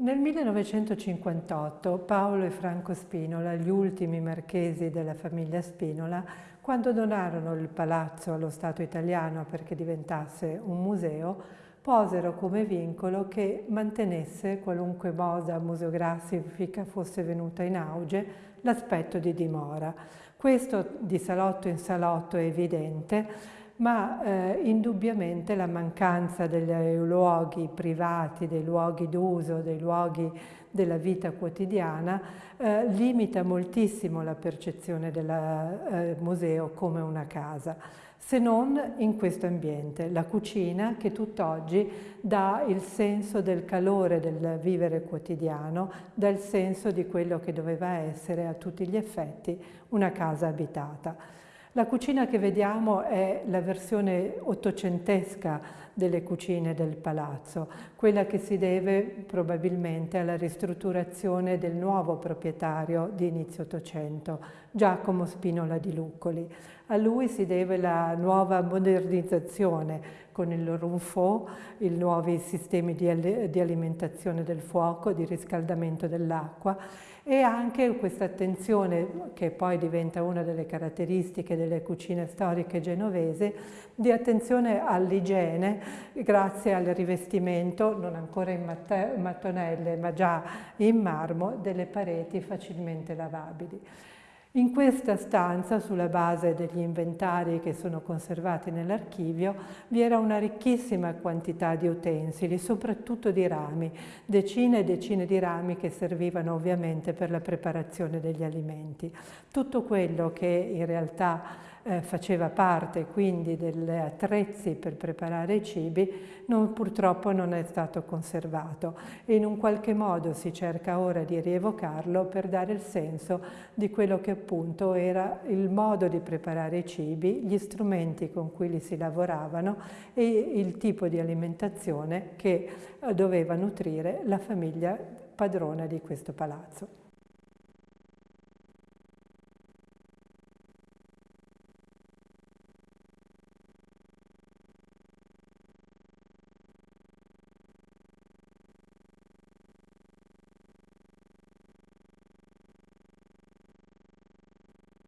Nel 1958 Paolo e Franco Spinola, gli ultimi marchesi della famiglia Spinola, quando donarono il palazzo allo Stato italiano perché diventasse un museo, posero come vincolo che mantenesse, qualunque moda museografica fosse venuta in auge, l'aspetto di dimora. Questo di salotto in salotto è evidente, ma eh, indubbiamente la mancanza dei luoghi privati, dei luoghi d'uso, dei luoghi della vita quotidiana eh, limita moltissimo la percezione del eh, museo come una casa se non in questo ambiente, la cucina che tutt'oggi dà il senso del calore del vivere quotidiano, dà il senso di quello che doveva essere a tutti gli effetti una casa abitata. La cucina che vediamo è la versione ottocentesca delle cucine del palazzo, quella che si deve probabilmente alla ristrutturazione del nuovo proprietario di inizio Ottocento, Giacomo Spinola di Luccoli. A lui si deve la nuova modernizzazione con il ronfò, i nuovi sistemi di, di alimentazione del fuoco, di riscaldamento dell'acqua e anche questa attenzione che poi diventa una delle caratteristiche delle cucine storiche genovese di attenzione all'igiene grazie al rivestimento non ancora in mattonelle ma già in marmo delle pareti facilmente lavabili. In questa stanza, sulla base degli inventari che sono conservati nell'archivio, vi era una ricchissima quantità di utensili, soprattutto di rami, decine e decine di rami che servivano ovviamente per la preparazione degli alimenti. Tutto quello che in realtà eh, faceva parte quindi degli attrezzi per preparare i cibi, non, purtroppo non è stato conservato e in un qualche modo si cerca ora di rievocarlo per dare il senso di quello che appunto era il modo di preparare i cibi, gli strumenti con cui li si lavoravano e il tipo di alimentazione che eh, doveva nutrire la famiglia padrona di questo palazzo.